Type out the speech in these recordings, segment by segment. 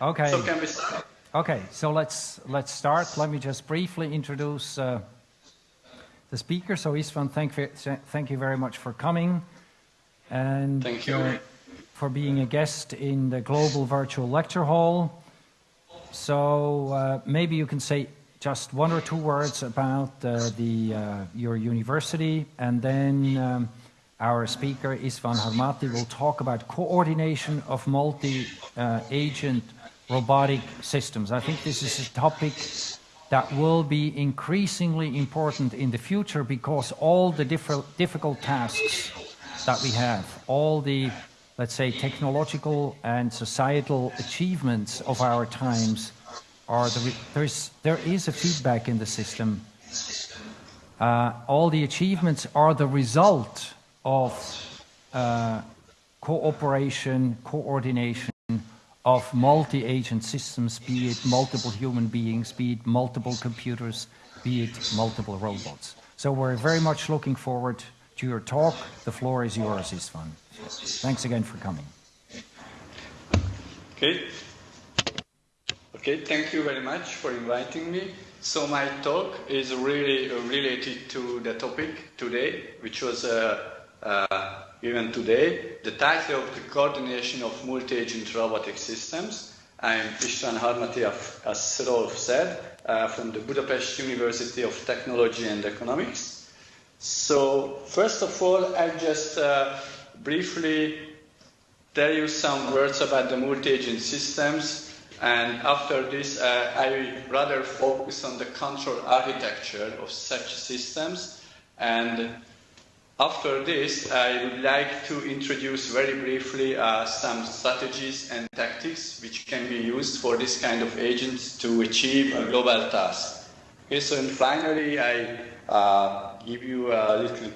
Okay. So can we start? Okay, so let's let's start. Let me just briefly introduce uh, the speaker. So Istvan, thank you, thank you very much for coming, and thank you uh, for being a guest in the Global Virtual Lecture Hall. So uh, maybe you can say just one or two words about uh, the uh, your university, and then. Um, our speaker, Istvan Harmati, will talk about coordination of multi-agent robotic systems. I think this is a topic that will be increasingly important in the future because all the difficult tasks that we have, all the, let's say, technological and societal achievements of our times are the, there's, there is a feedback in the system. Uh, all the achievements are the result of uh, cooperation, coordination of multi-agent systems, be it multiple human beings, be it multiple computers, be it multiple robots. So we're very much looking forward to your talk. The floor is yours, Istvan. Thanks again for coming. Okay. Okay, thank you very much for inviting me. So my talk is really related to the topic today, which was uh, uh, even today. The title of the coordination of multi-agent robotic systems. I'm Istvan Harmati, as Rolf said, uh, from the Budapest University of Technology and Economics. So first of all, I'll just uh, briefly tell you some words about the multi-agent systems and after this, uh, I rather focus on the control architecture of such systems and after this, I would like to introduce very briefly uh, some strategies and tactics which can be used for this kind of agents to achieve a global task. Okay, so and finally, I uh, give you a little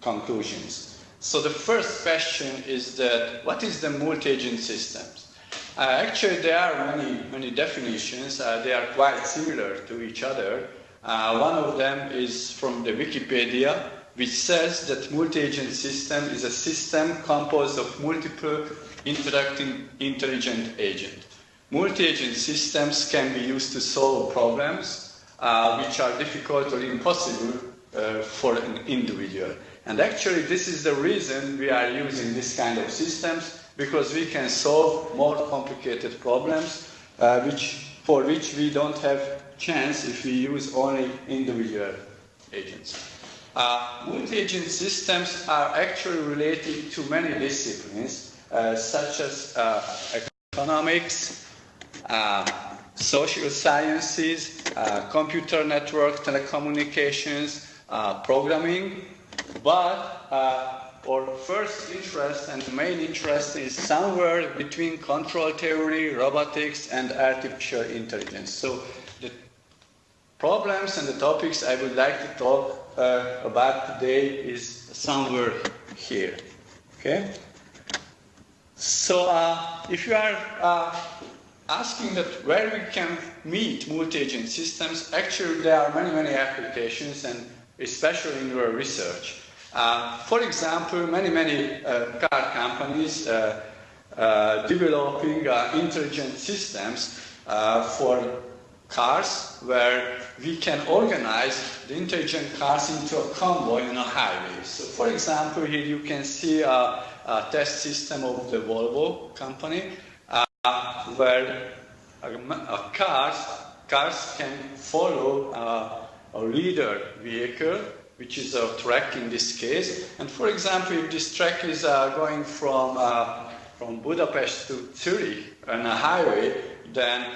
conclusions. So the first question is that what is the multi-agent systems? Uh, actually, there are many, many definitions. Uh, they are quite similar to each other. Uh, one of them is from the Wikipedia, which says that multi-agent system is a system composed of multiple interacting intelligent agents. Multi-agent systems can be used to solve problems uh, which are difficult or impossible uh, for an individual. And actually, this is the reason we are using this kind of systems because we can solve more complicated problems uh, which, for which we don't have chance if we use only individual agents. Uh, multi-agent systems are actually related to many disciplines, uh, such as uh, economics, uh, social sciences, uh, computer network, telecommunications, uh, programming, but our first interest and main interest is somewhere between control theory, robotics, and artificial intelligence. So the problems and the topics I would like to talk uh, about today is somewhere here. Okay? So uh, if you are uh, asking that where we can meet multi-agent systems, actually there are many, many applications and especially in your research. Uh, for example, many, many uh, car companies uh, developing intelligent systems for cars where we can organize the intelligent cars into a convoy on a highway. So for example, here you can see a, a test system of the Volvo company uh, where a, a cars, cars can follow a leader vehicle which is a track in this case. And for example, if this track is uh, going from, uh, from Budapest to Zurich on a highway, then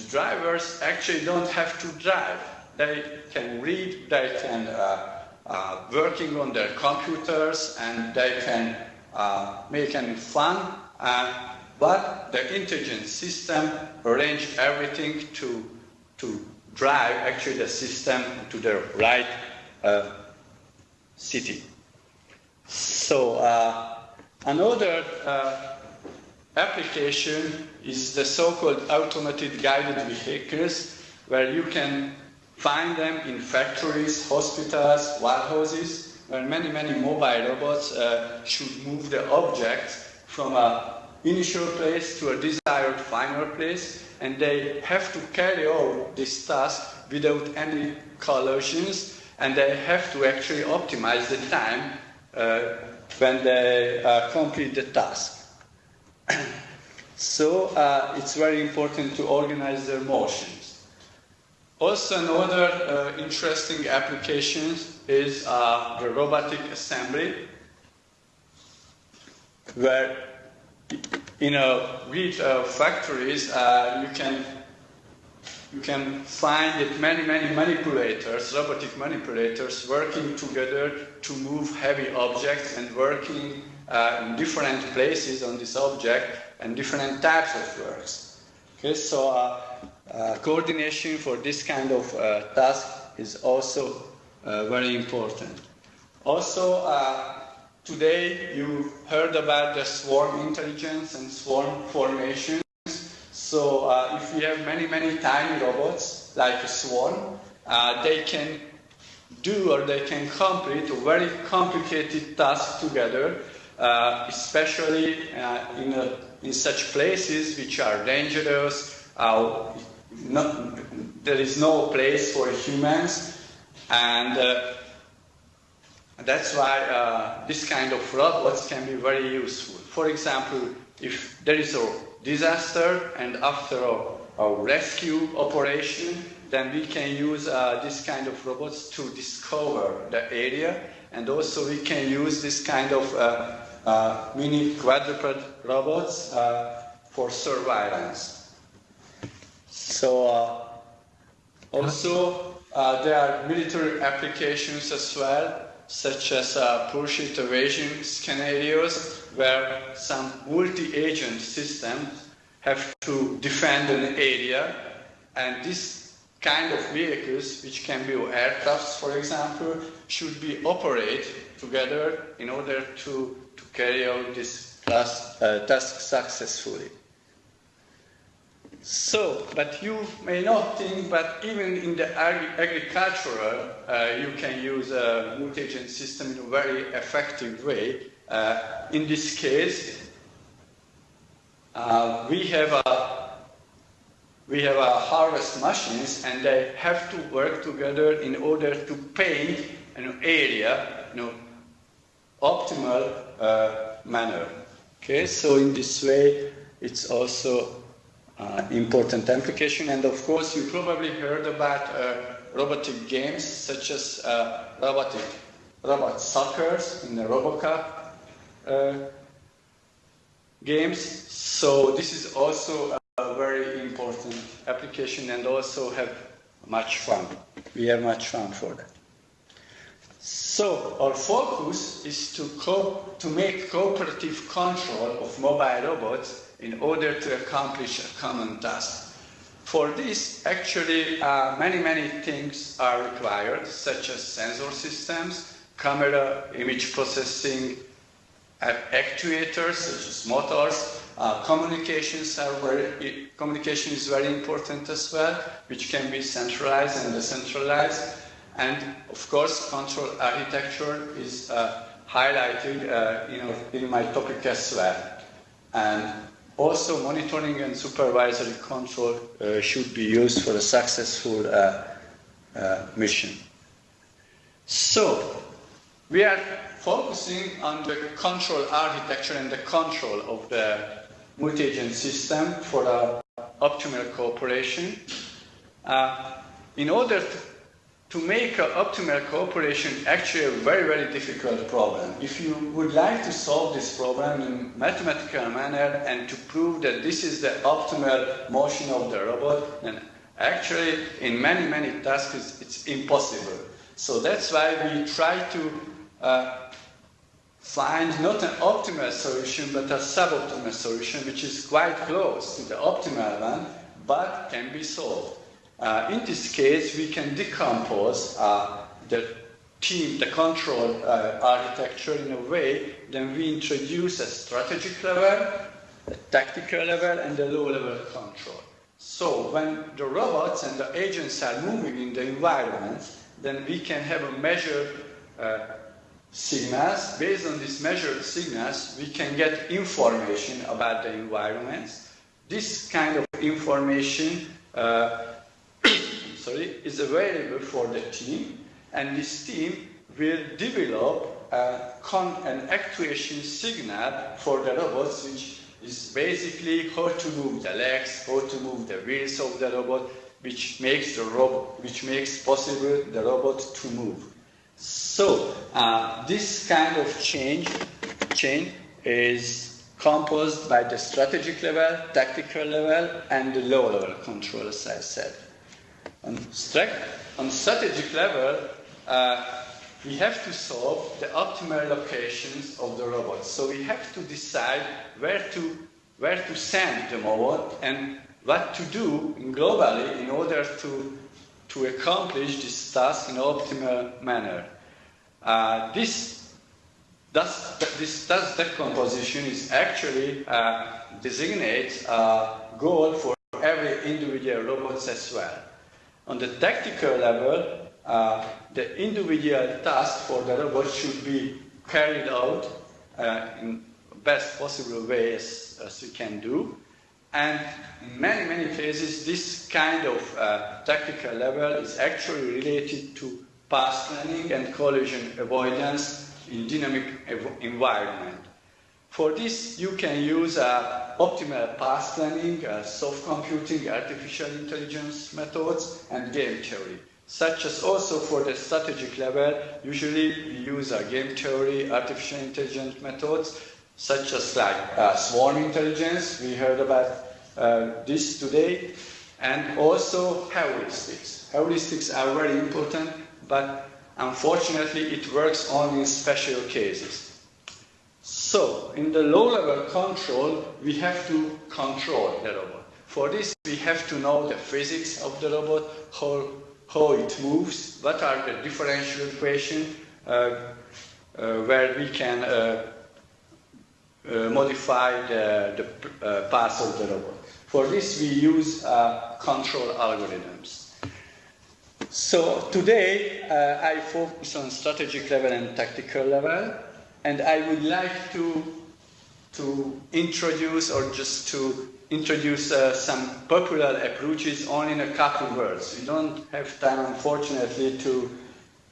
the drivers actually don't have to drive. They can read, they can uh, uh, working on their computers, and they can uh, make any fun. Uh, but the intelligent system arrange everything to to drive actually the system to the right uh, city. So uh, another application is the so-called automated guided vehicles, where you can find them in factories, hospitals, warehouses, where many, many mobile robots uh, should move the objects from a initial place to a desired final place, and they have to carry out this task without any collisions, and they have to actually optimize the time uh, when they uh, complete the task. So uh, it's very important to organize their motions. Also, another uh, interesting application is uh, the robotic assembly, where in a with uh, factories uh, you can you can find that many many manipulators, robotic manipulators, working together to move heavy objects and working uh, in different places on this object and different types of works. Okay, so uh, uh, coordination for this kind of uh, task is also very important. Also, Today you heard about the swarm intelligence and swarm formations. So uh, if we have many, many tiny robots like a swarm, uh, they can do or they can complete a very complicated task together, uh, especially uh, in, in such places which are dangerous. Uh, not, there is no place for humans, and uh, that's why uh, this kind of robots can be very useful. For example, if there is a disaster and after a, a rescue operation, then we can use uh, this kind of robots to discover the area and also we can use this kind of uh, uh mini quadruped robots uh, for surveillance. So uh, also there are military applications as well such as uh, pursuit evasion scenarios where some multi-agent systems have to defend an area and this kind of vehicles, which can be aircrafts for example, should be operated together in order to, to carry out this task, uh, task successfully. So, but you may not think, but even in the ag agricultural, uh, you can use a multi-agent system in a very effective way. Uh, in this case, uh, we have a we have a harvest machines, and they have to work together in order to paint an area in an optimal uh, manner. Okay, so in this way, it's also uh, important application. And of course, you probably heard about uh, robotic games such as uh, robotic robot suckers in the RoboCup uh, games. So this is also a very important application and also have much fun. We have much fun for that. So our focus is to, to make cooperative control of mobile robots in order to accomplish a common task. For this, actually, uh, many, many things are required, such as sensor systems, camera, image processing, actuators, such as motors. Uh, communications are very, communication is very important as well, which can be centralized and decentralized. And of course, control architecture is uh, highlighted uh, in, my topic as well. And also, monitoring and supervisory control uh, should be used for a successful uh, uh, mission. So, we are focusing on the control architecture and the control of the multi-agent system for optimal cooperation. Uh, in order to to make optimal cooperation actually a very, very difficult problem. If you would like to solve this problem in mathematical manner and to prove that this is the optimal motion of the robot, then actually in many, many tasks it's impossible. So that's why we try to uh, find not an optimal solution, but a suboptimal solution, which is quite close to the optimal one, but can be solved. Uh, in this case, we can decompose uh, the team, the control uh, architecture in a way, then we introduce a strategic level, a tactical level, and a low-level control. So when the robots and the agents are moving in the environment, then we can have a measured uh, signals. Based on these measured signals, we can get information about the environments. This kind of information uh, sorry, is available for the team, and this team will develop an actuation signal for the robots, which is basically how to move the legs, how to move the wheels of the robot, which makes the robot, which makes possible the robot to move. So uh, this kind of change chain is composed by the strategic level, tactical level, and the low level control, as I said. On, on strategic level, uh, we have to solve the optimal locations of the robots. So we have to decide where to, where to send the robot and what to do globally in order to, to accomplish this task in an optimal manner. Uh, this, thus, this task decomposition is actually uh, designates a goal for every individual robot as well. On the tactical level, uh, the individual task for the robot should be carried out uh, in best possible way as, as we can do. And in many, many cases, this kind of uh, tactical level is actually related to path planning and collision avoidance in dynamic environment. For this, you can use uh, optimal path planning, uh, soft computing, artificial intelligence methods, and game theory such as also for the strategic level, usually we use a game theory, artificial intelligence methods, such as like uh, swarm intelligence, we heard about uh, this today, and also heuristics. Heuristics are very important, but unfortunately it works only in special cases. So, in the low-level control, we have to control the robot. For this, we have to know the physics of the robot, how how it moves, what are the differential equations uh, uh, where we can uh, uh modify the, the uh, path of the robot. For this we use uh, control algorithms. So today I focus on strategic level and tactical level and I would like to, to introduce or just to introduce uh, some popular approaches only in a couple of words. We don't have time, unfortunately, to,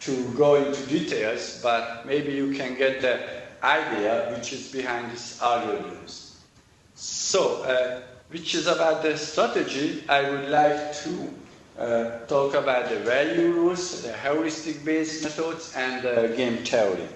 to go into details, but maybe you can get the idea which is behind these algorithms. So, uh, which is about the strategy, I would like to uh, talk about the value rules, the heuristic-based methods, and uh, game theory.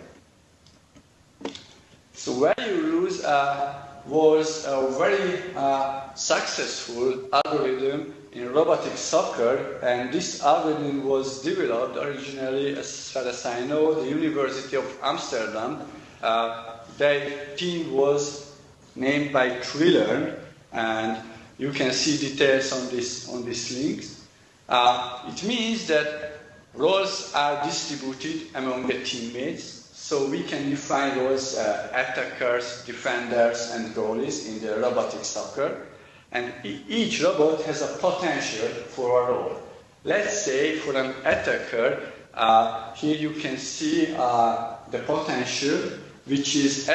So value rules are was a very uh, successful algorithm in robotic soccer, and this algorithm was developed originally, as far as I know, the University of Amsterdam. Uh, their team was named by Trilearn, and you can see details on this on this link. Uh, it means that roles are distributed among the teammates so we can define those uh, attackers, defenders, and goalies in the robotic soccer. And each robot has a potential for a role. Let's say for an attacker, uh, here you can see uh, the potential which is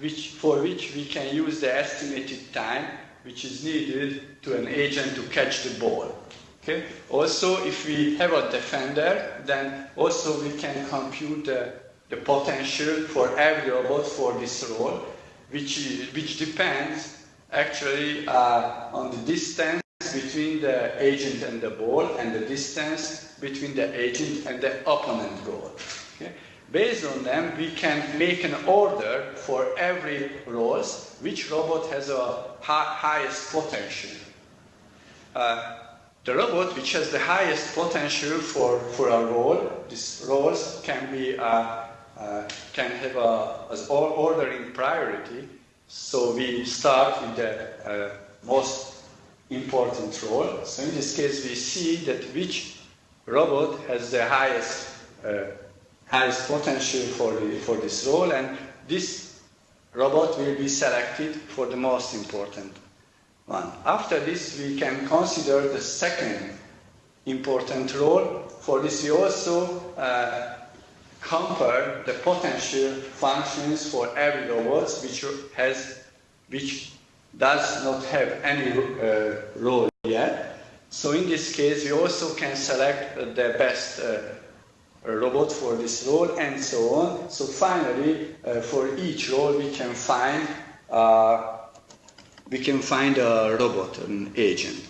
which, for which we can use the estimated time which is needed to an agent to catch the ball. Okay? Also, if we have a defender, then also we can compute the the potential for every robot for this role, which, which depends actually uh, on the distance between the agent and the ball and the distance between the agent and the opponent goal. Okay? Based on them, we can make an order for every role, which robot has a highest potential. Uh, the robot which has the highest potential for, for a role, these roles can be uh, uh, can have a, as ordering priority. So we start with the uh, most important role. So in this case, we see that which robot has the highest uh, highest potential for the, for this role, and this robot will be selected for the most important one. After this, we can consider the second important role. For this, we also uh, compare the potential functions for every robot which has which does not have any uh, role yet. So in this case, we also can select the best uh, robot for this role and so on. So finally, uh, for each role, we can find uh, we can find a robot, an agent.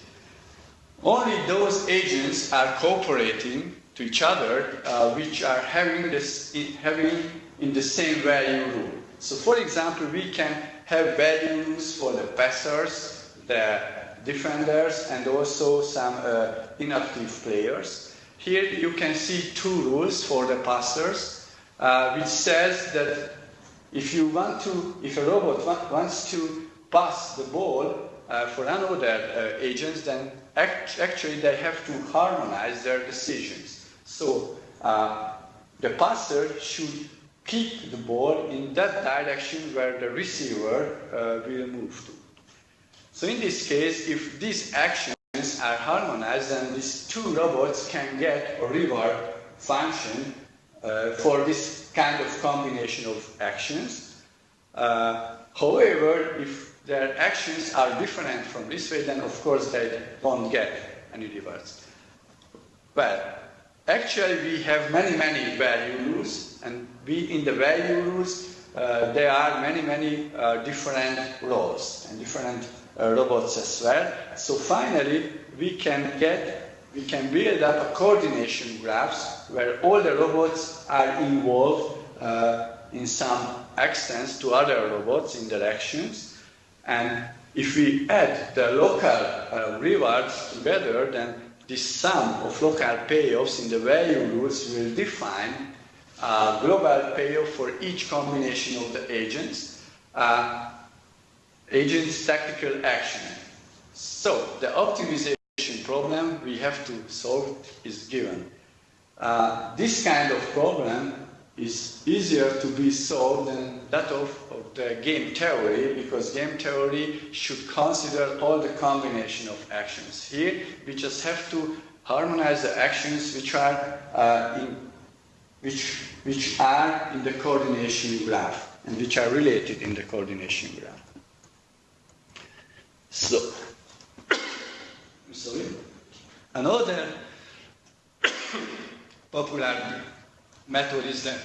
Only those agents are cooperating to each other, uh, which are having this having in the same value rule. So, for example, we can have values for the passers, the defenders, and also some uh, inactive players. Here you can see two rules for the passers, uh, which says that if you want to, if a robot wants to pass the ball uh, for another uh, agents, then act actually they have to harmonize their decisions. So uh, the passer should keep the ball in that direction where the receiver uh, will move to. So in this case, if these actions are harmonized, then these two robots can get a reward function uh, for this kind of combination of actions. Uh, however, if their actions are different from this way, then of course they won't get any rewards. Well, actually we have many, many value rules, and we in the value rules, uh, there are many, many uh, different roles and different uh, robots as well. So finally, we can get we can build up a coordination graphs where all the robots are involved uh, in some extent to other robots in directions. And if we add the local uh, rewards together, then this sum of local payoffs in the value rules will define a global payoff for each combination of the agents, uh, agents tactical action. So the optimization problem we have to solve is given. Uh, this kind of problem is easier to be solved than that of, of, the game theory because game theory should consider all the combination of actions. Here we just have to harmonize the actions which are uh, in which, which are in the coordination graph and which are related in the coordination graph. So, sorry. Another popular method is the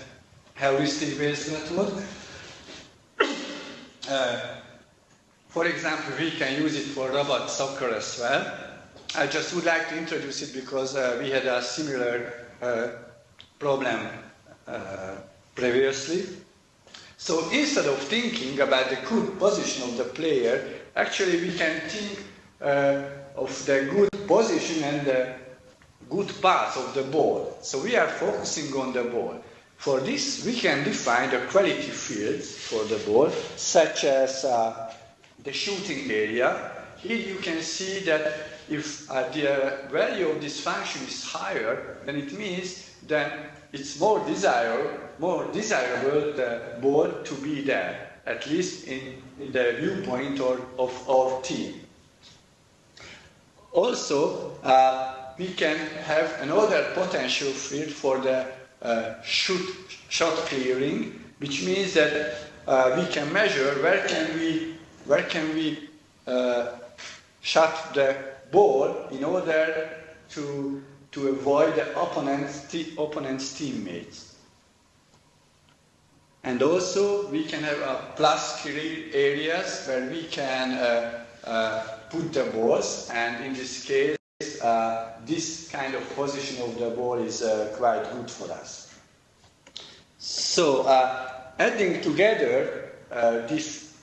heuristic-based method. Uh, for example, we can use it for robot soccer as well. I just would like to introduce it because uh, we had a similar uh, problem uh, previously. So instead of thinking about the good position of the player, actually we can think uh, of the good position and the good path of the ball. So we are focusing on the ball. For this, we can define the quality fields for the ball, such as uh, the shooting area. Here you can see that if uh, the value of this function is higher, then it means that it's more desirable, more desirable the ball to be there, at least in, in the viewpoint or, of our team. Also, uh, we can have another potential field for the uh, shoot, shot clearing, which means that uh, we can measure where can we, where can we uh, shot the ball in order to, to avoid the opponent's, opponent's teammates. And also, we can have a plus clear areas where we can uh, uh, put the balls, and in this case, uh, this kind of position of the ball is uh, quite good for us. So, uh, adding together uh, these,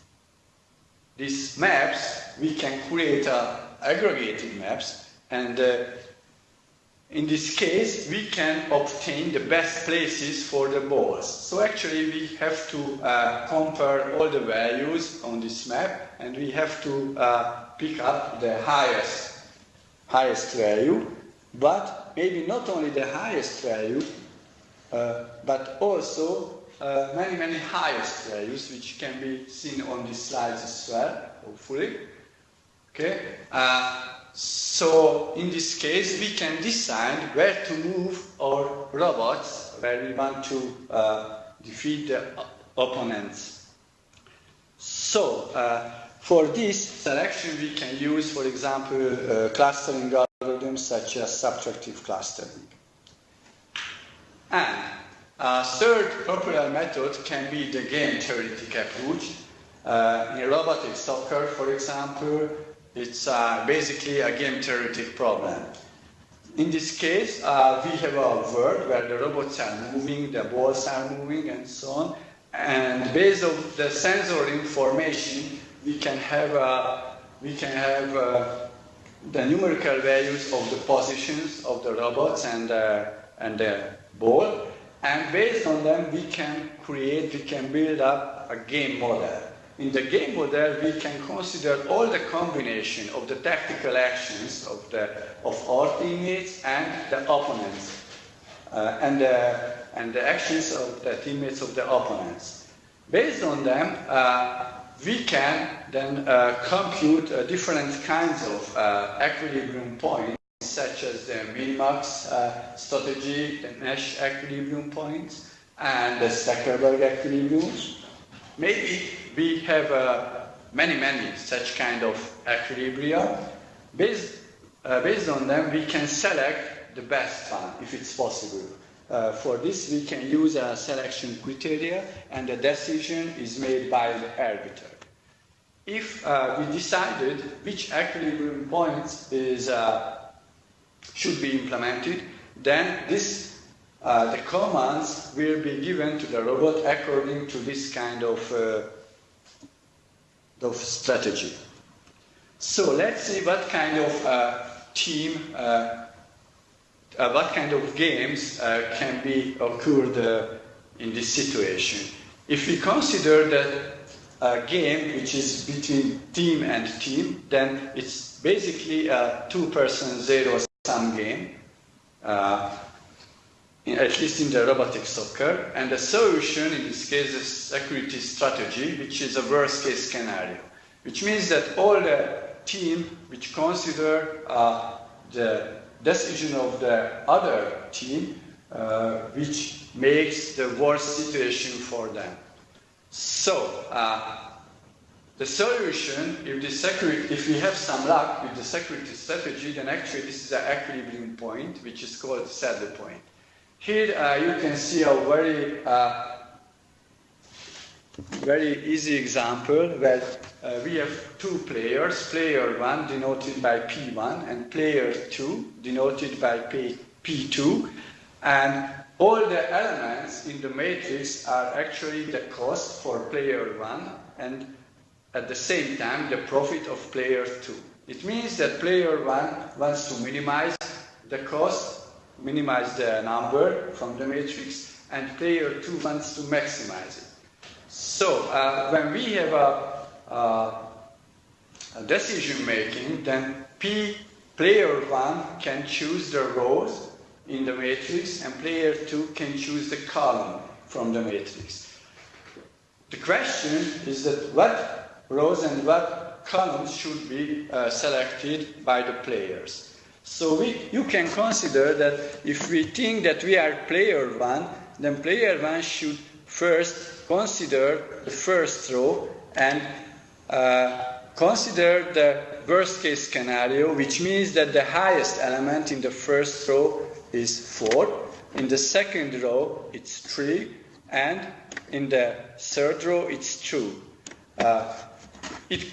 these maps, we can create aggregated maps, and uh, in this case, we can obtain the best places for the balls. So actually, we have to uh, compare all the values on this map, and we have to uh, pick up the highest, highest value, but maybe not only the highest value, uh, but also uh, many, many highest values, which can be seen on these slides as well, hopefully. Okay? Uh, so in this case, we can decide where to move our robots, where we want to uh, defeat the opponents. So uh, for this selection, we can use, for example, uh, clustering algorithms such as subtractive clustering. And a third popular method can be the game theoretic approach. Uh, in robotic soccer, for example, it's uh, basically a game theoretic problem. In this case, uh, we have a world where the robots are moving, the balls are moving, and so on. And based on the sensor information, we can have uh, we can have uh, the numerical values of the positions of the robots and uh, and the ball. And based on them, we can create, we can build up a game model. In the game model, we can consider all the combination of the tactical actions of, the, of our teammates and the opponents, uh, and, the, and the actions of the teammates of the opponents. Based on them, uh, we can then uh, compute uh, different kinds of uh, equilibrium points, such as the minimax uh, strategy, the Nash equilibrium points, and the Stackelberg equilibriums. Maybe we have uh, many, many such kind of equilibria. Based, uh, based on them, we can select the best one, if it's possible. Uh, for this, we can use a selection criteria, and the decision is made by the arbiter. If uh, we decided which equilibrium points is, uh, should be implemented, then this uh, the commands will be given to the robot according to this kind of, uh, of strategy. So let's see what kind of team, uh, uh, what kind of games uh, can be occurred in this situation. If we consider that a game which is between team and team, then it's basically a two-person zero-sum game at least in the robotic soccer. And the solution in this case is security strategy, which is a worst case scenario, which means that all the team which consider uh, the decision of the other team, uh, which makes the worst situation for them. So, uh, the solution, if, the security, if we have some luck with the security strategy, then actually this is an equilibrium point, which is called saddle point. Here uh, you can see a very, uh, very easy example where uh, we have two players, player 1 denoted by P1 and player 2 denoted by P, P2. And all the elements in the matrix are actually the cost for player 1 and at the same time the profit of player 2. It means that player 1 wants to minimize the cost minimize the number from the matrix, and player 2 wants to maximize it. So uh, when we have a, a, a decision making, then P player 1 can choose the rows in the matrix, and player 2 can choose the column from the matrix. The question is that what rows and what columns should be uh, selected by the players. So we, you can consider that if we think that we are player one, then player one should first consider the first row and uh, consider the worst case scenario, which means that the highest element in the first row is 4, in the second row it's 3, and in the third row it's 2. Uh, it,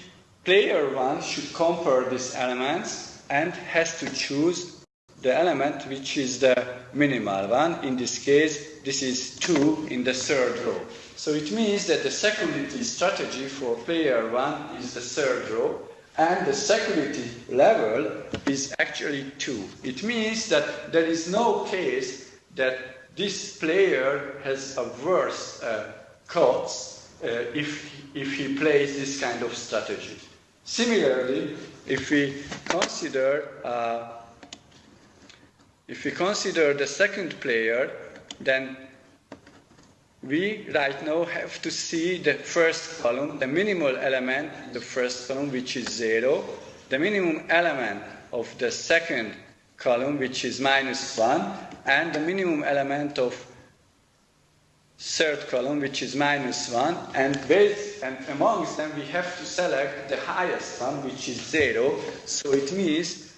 player 1 should compare these elements and has to choose the element which is the minimal one. In this case, this is 2 in the third row. So it means that the security strategy for player 1 is the third row, and the security level is actually 2. It means that there is no case that this player has a worse uh, cost uh, if, if he plays this kind of strategy. Similarly, if we consider uh, if we consider the second player, then we right now have to see the first column, the minimal element, the first column, which is zero, the minimum element of the second column, which is minus 1, and the minimum element of third column, which is minus 1, and, based, and amongst them we have to select the highest one, which is 0. So it means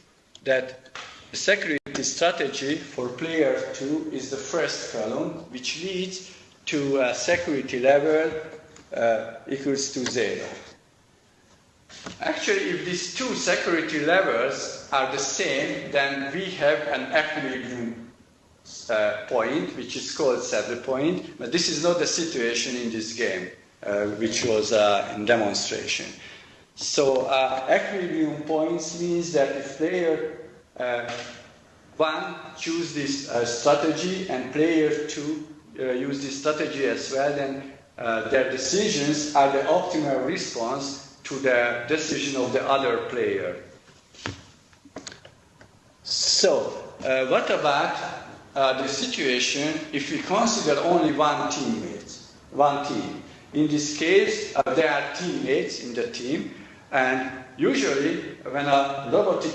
that the security strategy for player 2 is the first column, which leads to a security level uh, equals to 0. Actually, if these two security levels are the same, then we have an equilibrium uh, point, which is called saddle point, but this is not the situation in this game, uh, which was uh, in demonstration. So uh, equilibrium points means that if player uh, one choose this uh, strategy and player two use this strategy as well, then their decisions are the optimal response to the decision of the other player. So, what about uh, the situation if we consider only one teammate, one team. In this case, uh, there are teammates in the team, and usually when a robotic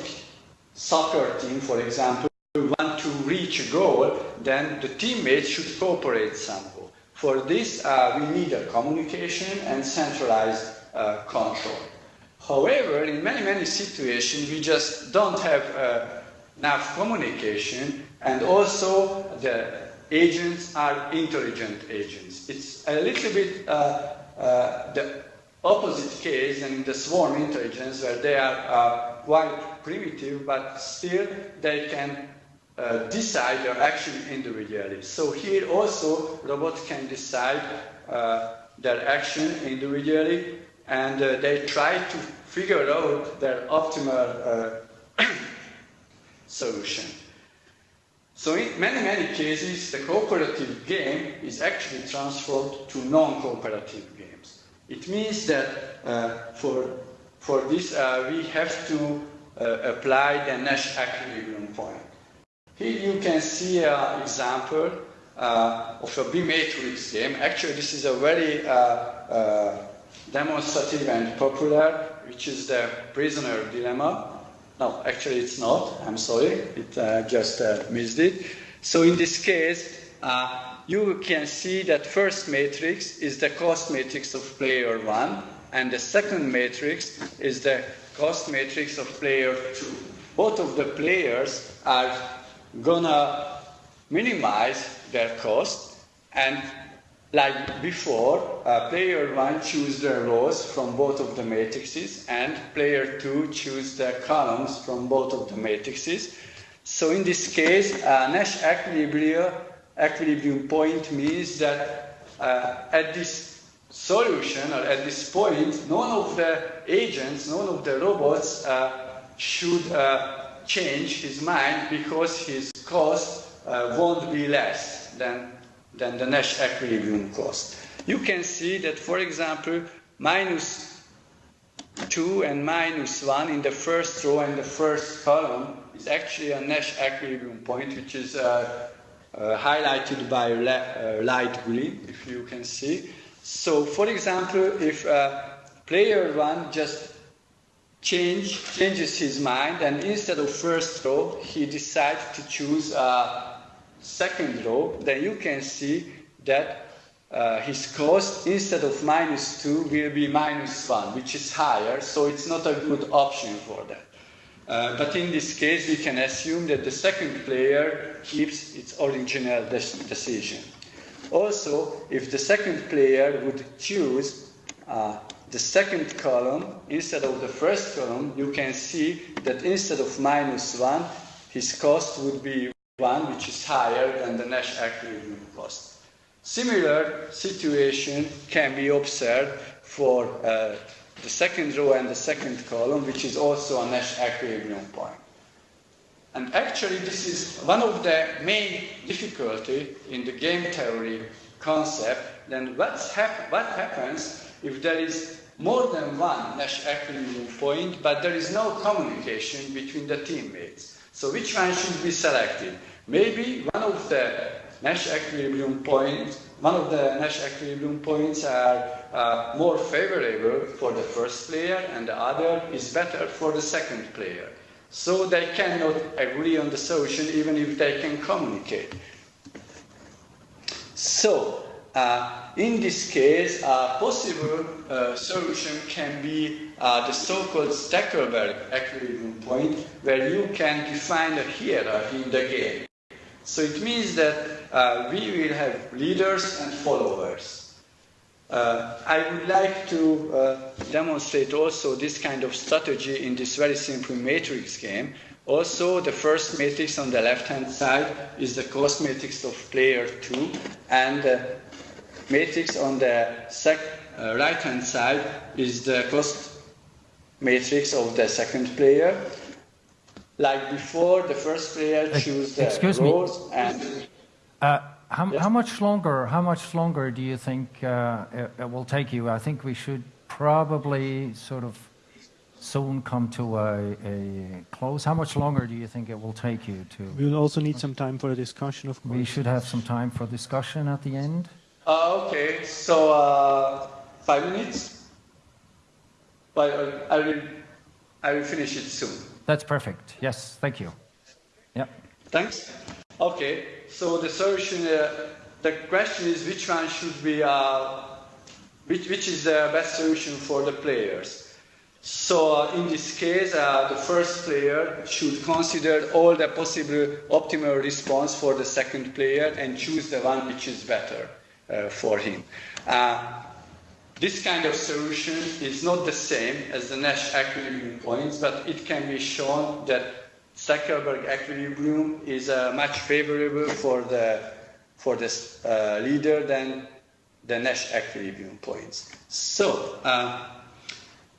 soccer team, for example, want to reach a goal, then the teammates should cooperate somehow. For this, uh, we need a communication and centralized uh, control. However, in many, many situations, we just don't have uh, enough communication and also the agents are intelligent agents. It's a little bit uh, uh, the opposite case than the swarm intelligence where they are uh, quite primitive but still they can uh, decide their action individually. So here also robots can decide uh, their action individually and uh, they try to figure out their optimal solution. So in many, many cases, the cooperative game is actually transformed to non-cooperative games. It means that uh, for, for this, uh, we have to uh, apply the Nash equilibrium. Here you can see an example uh, of a bimatrix game. Actually, this is a very uh, uh, demonstrative and popular, which is the prisoner dilemma. No, actually it's not. I'm sorry. It uh, just uh, missed it. So in this case, uh, you can see that first matrix is the cost matrix of player one, and the second matrix is the cost matrix of player two. Both of the players are gonna minimize their cost, and like before, uh, player 1 choose the rows from both of the matrices and player 2 choose the columns from both of the matrices. So in this case, uh, Nash equilibrium, equilibrium point means that uh, at this solution or at this point, none of the agents, none of the robots uh, should uh, change his mind because his cost uh, won't be less than than the Nash equilibrium cost. You can see that, for example, minus 2 and minus 1 in the first row and the first column is actually a Nash equilibrium point, which is uh, uh, highlighted by uh, light green, if you can see. So, for example, if player 1 just change, changes his mind and instead of first row, he decides to choose a second row, then you can see that uh, his cost instead of minus 2 will be minus 1, which is higher, so it's not a good option for that. Uh, but in this case, we can assume that the second player keeps its original decision. Also, if the second player would choose uh, the second column instead of the first column, you can see that instead of minus 1, his cost would be one which is higher than the Nash equilibrium cost. Similar situation can be observed for uh, the second row and the second column, which is also a Nash equilibrium point. And actually, this is one of the main difficulty in the game theory concept. Then what's hap what happens if there is more than one Nash equilibrium point, but there is no communication between the teammates? So which one should be selected? Maybe one of the Nash equilibrium points, one of the Nash equilibrium points are uh, more favorable for the first player and the other is better for the second player. So they cannot agree on the solution even if they can communicate. So, uh, in this case, a possible uh, solution can be uh, the so-called Stackelberg equilibrium point, where you can define a hierarchy in the game. So it means that uh, we will have leaders and followers. Uh, I would like to uh, demonstrate also this kind of strategy in this very simple matrix game. Also, the first matrix on the left-hand side is the cost matrix of player 2, and matrix on the uh, right-hand side is the cost matrix of the second player. Like before, the first player chooses the Excuse rows me. and Uh, how, Yes. how much longer? How much longer do you think uh, it, it will take you? I think we should probably sort of soon come to a, a close. How much longer do you think it will take you to? We will also need some time for a discussion, of course. We should have some time for discussion at the end. Uh, okay, so uh, five minutes. But uh, I will, I will finish it soon. That's perfect. Yes, thank you. Yeah. Thanks. Okay, so the solution, uh, the question is which one should be, uh, which, which is the best solution for the players? So uh, in this case, uh, the first player should consider all the possible optimal response for the second player and choose the one which is better for him. Uh, this kind of solution is not the same as the Nash equilibrium points, but it can be shown that Stackelberg equilibrium is uh, much favorable for the for the uh, leader than the Nash equilibrium points. So, uh,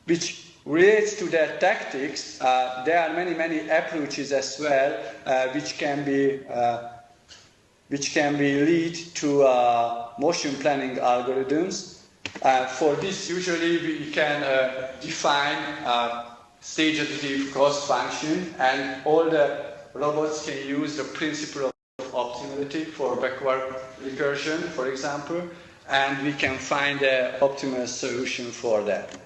which relates to the tactics, uh, there are many many approaches as well, uh, which can be uh, which can be lead to uh, motion planning algorithms. Uh, for this, usually we can uh, define a stage additive cost function, and all the robots can use the principle of optimality for backward recursion, for example, and we can find the optimal solution for that.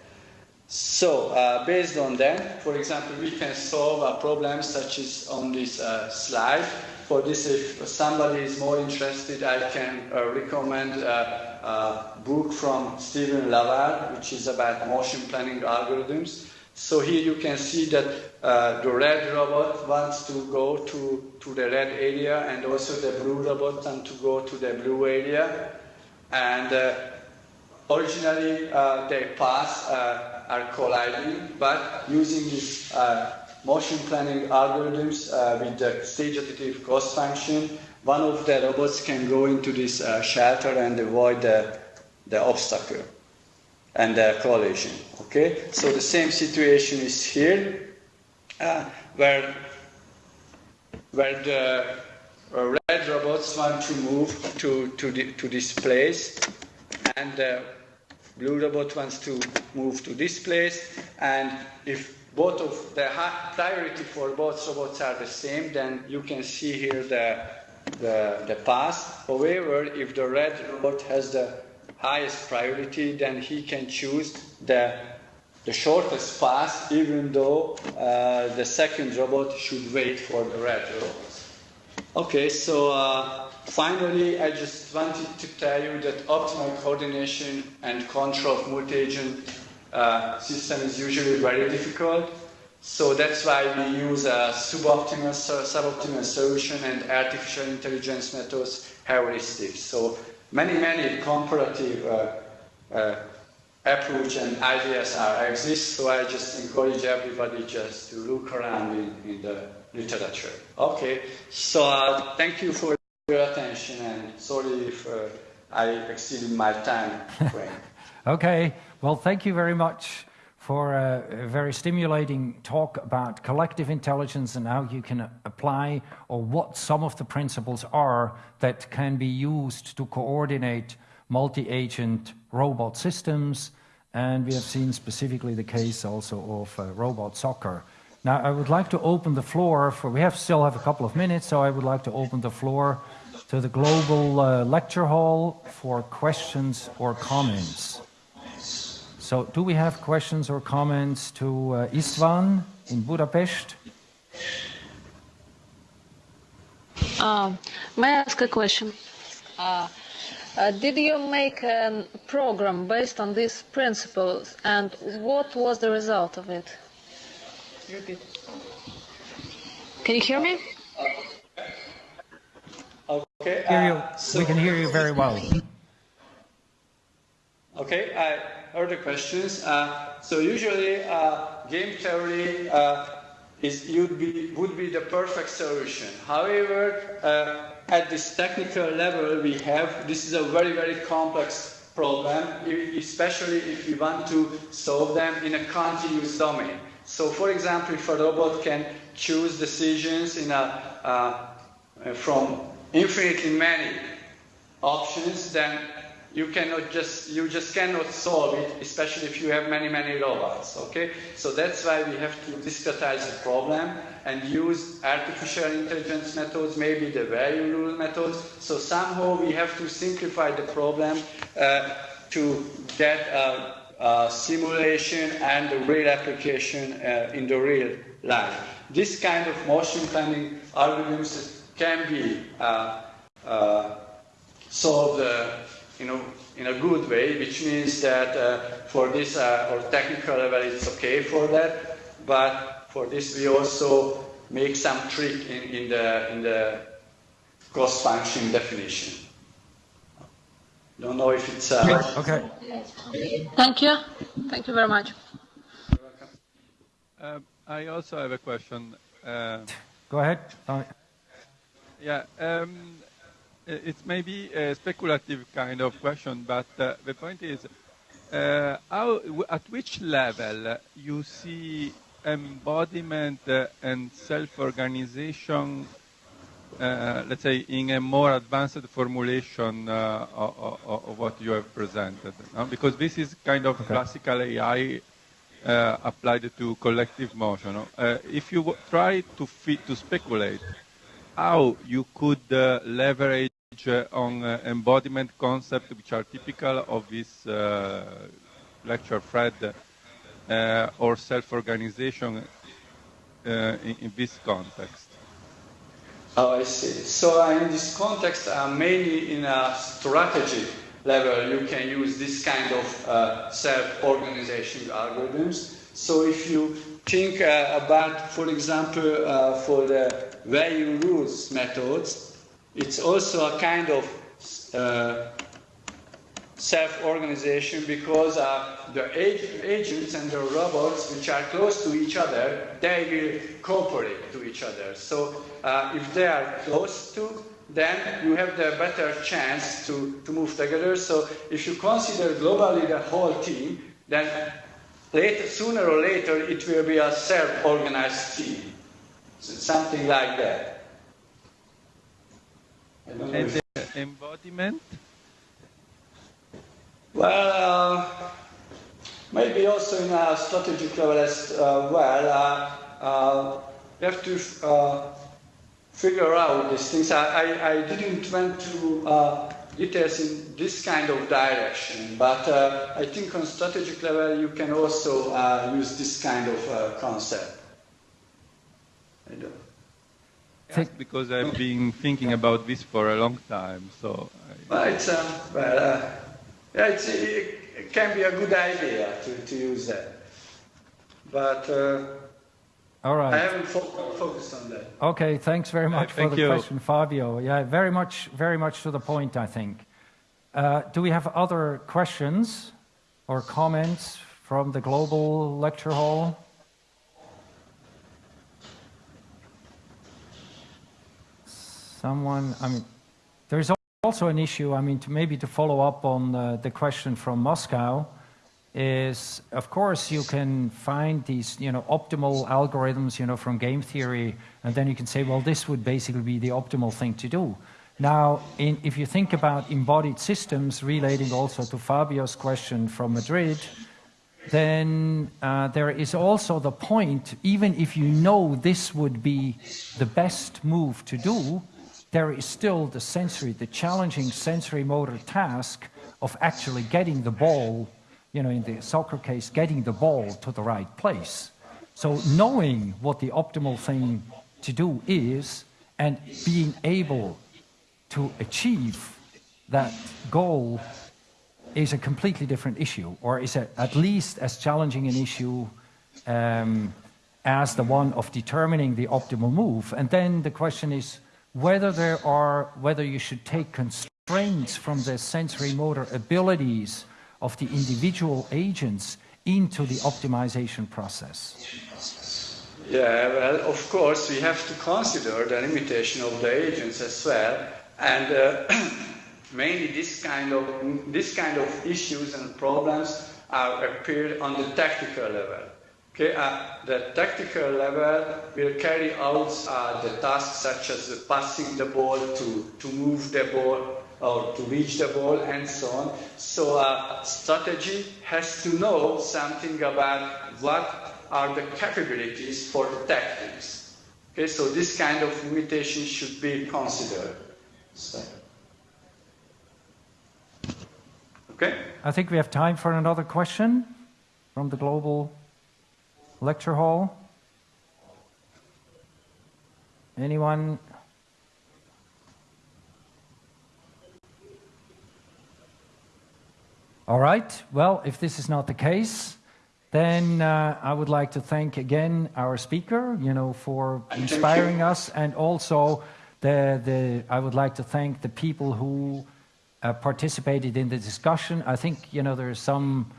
So, uh, based on that, for example, we can solve a problem such as on this uh, slide. For this, if somebody is more interested, I can uh, recommend a, a book from Steven LaValle, which is about motion planning algorithms. So here you can see that uh, the red robot wants to go to, to the red area, and also the blue robot wants to go to the blue area. And uh, originally, uh, their paths uh, are colliding, but using this uh, motion planning algorithms uh, with the stage additive cost function, one of the robots can go into this uh, shelter and avoid the, the obstacle and the collision. Okay, so the same situation is here, uh, where where the uh, red robots want to move to to, the, to this place, and the blue robot wants to move to this place, and if both of the priority for both robots are the same, then you can see here the the, the path. However, if the red robot has the highest priority, then he can choose the, the shortest path, even though uh, the second robot should wait for the red robot. Okay, so uh, finally, I just wanted to tell you that optimal coordination and control of multi-agent uh, system is usually very difficult. So that's why we use a suboptimal, suboptimal solution and artificial intelligence methods, heuristics. So many, many comparative uh, uh, approach and ideas are exist. So I just encourage everybody just to look around in, in the literature. Okay, so uh, thank you for your attention and sorry if uh, I exceeded my time frame. Okay, well, thank you very much for a, very stimulating talk about collective intelligence and how you can apply or what some of the principles are that can be used to coordinate multi-agent robot systems. And we have seen specifically the case also of uh, robot soccer. Now, I would like to open the floor for, we have still have a couple of minutes, so I would like to open the floor to the global uh, lecture hall for questions or comments. So do we have questions or comments to uh, Istvan in Budapest? Uh, may I ask a question? Uh, uh, did you make a program based on these principles, and what was the result of it? Can you hear me? Okay. Hear you. uh, so- we can hear you very well. Okay, I the questions. Uh, so usually, uh, game theory uh, is would be would be the perfect solution. However, at this technical level we have, this is a very very complex problem, especially if we want to solve them in a continuous domain. So, for example, if a robot can choose decisions in a uh, from infinitely many options, then you cannot just you just cannot solve it, especially if you have many many robots. Okay, so that's why we have to discretize the problem and use artificial intelligence methods, maybe the value rule methods. So somehow we have to simplify the problem uh, to get a, a simulation and a real application uh, in the real life. This kind of motion planning algorithms can be uh, uh, solved you know, in a good way, which means that uh, for this uh, or technical level it's okay for that, but for this we also make some trick in, in the in the cost function definition. Don't know if it's uh, Okay. Thank you. Thank you very much. Um, I also have a question. Uh, Go ahead. Tommy. yeah, um, i- it's maybe a speculative kind of question, but uh, the point is, uh, how, w- at which level you see embodiment uh, and self-organization, uh, let's say, in a more advanced formulation uh, of, what you have presented? Because this is kind of classical AI uh, applied to collective motion. Uh, if you w- try to speculate how you could uh, leverage uh, on uh, embodiment concepts which are typical of this uh, lecture thread or self-organization in, in this context. Oh, I see. So uh, in this context, uh, mainly in a strategy level, you can use this kind of uh, self-organization algorithms. So if you think about, for example, for the value rules methods, it's also a kind of uh, self-organization because uh, the ag- agents and the robots which are close to each other, they will cooperate to each other. So uh, if they are close to, then you have the better chance to, to move together. So if you consider globally the whole team, then later, sooner or later it will be a self-organized team. So something like that. The embodiment, Well, uh, maybe also in a strategic level as uh, well. Uh, uh, you have to uh, figure out these things. I, I, I didn't went to uh, details in this kind of direction, but uh, I think on strategic level you can also uh, use this kind of uh, concept. I because I've been thinking about this for a long time, so I, Well, it's um, well, uh, yeah, it's, it, it can be a good idea to, to use that, but uh, All I haven't fo- focused on that. Okay, thanks very much for thank the you. question, Fabio. Yeah, very much, very much to the point, I think. Uh, do we have other questions or comments from the global lecture hall? Someone, I mean, there's also an issue, I mean, to maybe to follow up on uh, the question from Moscow, is of course you can find these you know optimal algorithms you know from game theory and then you can say well this would basically be the optimal thing to do. Now in, if you think about embodied systems relating also to fabio's question from madrid then uh, there is also the point even if you know this would be the best move to do there is still the sensory the challenging sensory motor task of actually getting the ball you know, in the soccer case, getting the ball to the right place. So knowing what the optimal thing to do is and being able to achieve that goal is a completely different issue, or is a, at least as challenging an issue um, as the one of determining the optimal move. And then the question is whether there are, whether you should take constraints from the sensory motor abilities of the individual agents into the optimization process. Yeah, well, of course, we have to consider the limitation of the agents as well, and uh, mainly this kind of this kind of issues and problems are appeared on the tactical level. Okay, uh, the tactical level will carry out uh, the tasks such as passing the ball to to move the ball or to reach the ball and so on. So uh, strategy has to know something about what are the capabilities for the tactics. Okay, so this kind of limitation should be considered. So. Okay. I think we have time for another question from the global lecture hall. Anyone? All right. Well, if this is not the case, then uh, I would like to thank again our speaker, you know, for inspiring us, and also the, the I would like to thank the people who uh, participated in the discussion. I think you know there are some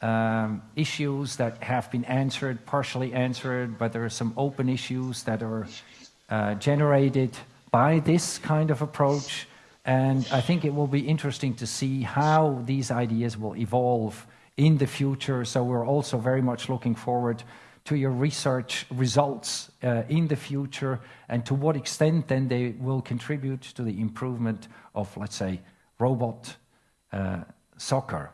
um, issues that have been answered, partially answered, but there are some open issues that are uh, generated by this kind of approach. And I think it will be interesting to see how these ideas will evolve in the future. So we're also very much looking forward to your research results uh, in the future and to what extent then they will contribute to the improvement of, let's say, robot uh, soccer.